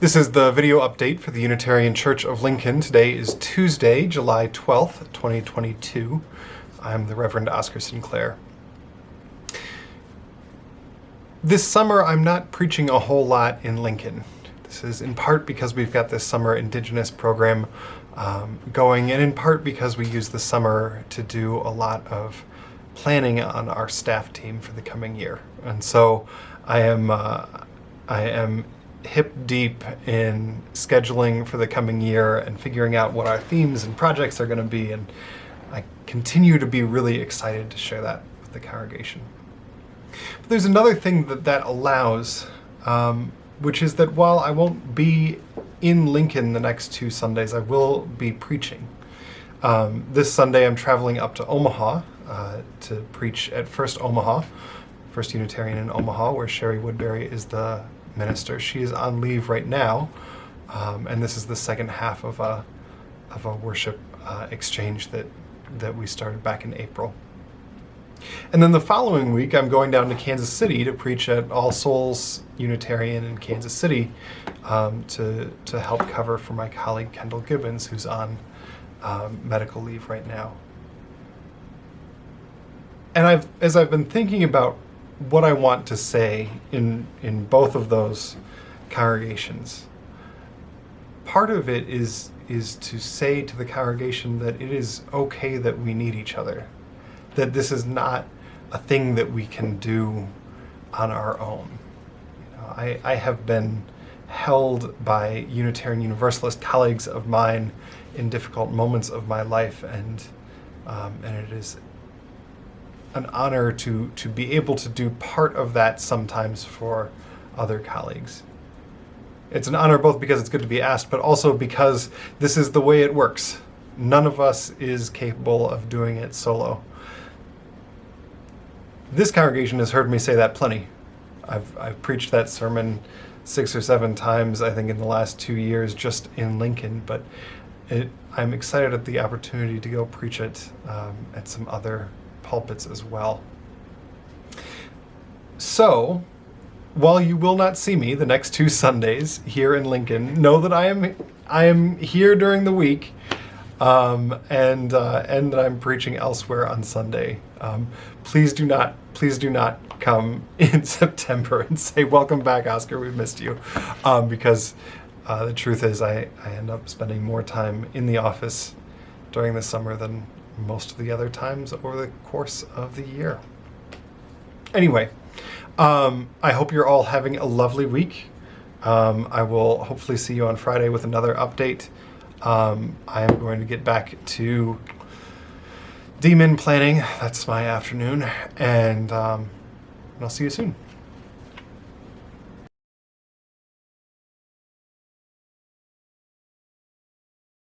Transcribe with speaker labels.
Speaker 1: This is the video update for the Unitarian Church of Lincoln. Today is Tuesday, July 12th, 2022. I'm the Reverend Oscar Sinclair. This summer, I'm not preaching a whole lot in Lincoln. This is in part because we've got this summer Indigenous program um, going, and in part because we use the summer to do a lot of planning on our staff team for the coming year. And so I am, uh, I am hip deep in scheduling for the coming year and figuring out what our themes and projects are going to be. And I continue to be really excited to share that with the congregation. But there's another thing that that allows, um, which is that while I won't be in Lincoln the next two Sundays, I will be preaching. Um, this Sunday I'm traveling up to Omaha uh, to preach at First Omaha, First Unitarian in Omaha, where Sherry Woodbury is the minister. She is on leave right now, um, and this is the second half of a of a worship uh, exchange that that we started back in April. And then the following week, I'm going down to Kansas City to preach at All Souls Unitarian in Kansas City um, to to help cover for my colleague Kendyl Gibbons, who's on um, medical leave right now. And I've as I've been thinking about what I want to say in in both of those congregations. Part of it is is to say to the congregation that it is okay that we need each other. That this is not a thing that we can do on our own. You know, I, I have been held by Unitarian Universalist colleagues of mine in difficult moments of my life and um, and it is an honor to, to be able to do part of that sometimes for other colleagues. It's an honor both because it's good to be asked, but also because this is the way it works. None of us is capable of doing it solo. This congregation has heard me say that plenty. I've, I've preached that sermon six or seven times, I think, in the last two years just in Lincoln, but it, I'm excited at the opportunity to go preach it um, at some other pulpits as well. So, while you will not see me the next two Sundays here in Lincoln, know that I am I am here during the week, um, and uh, and that I'm preaching elsewhere on Sunday. Um, please do not please do not come in September and say welcome back, Oscar. We missed you, um, because uh, the truth is I I end up spending more time in the office during the summer than most of the other times over the course of the year. Anyway, um, I hope you're all having a lovely week. Um, I will hopefully see you on Friday with another update. Um, I am going to get back to demon planning. That's my afternoon. And, um, and I'll see you soon.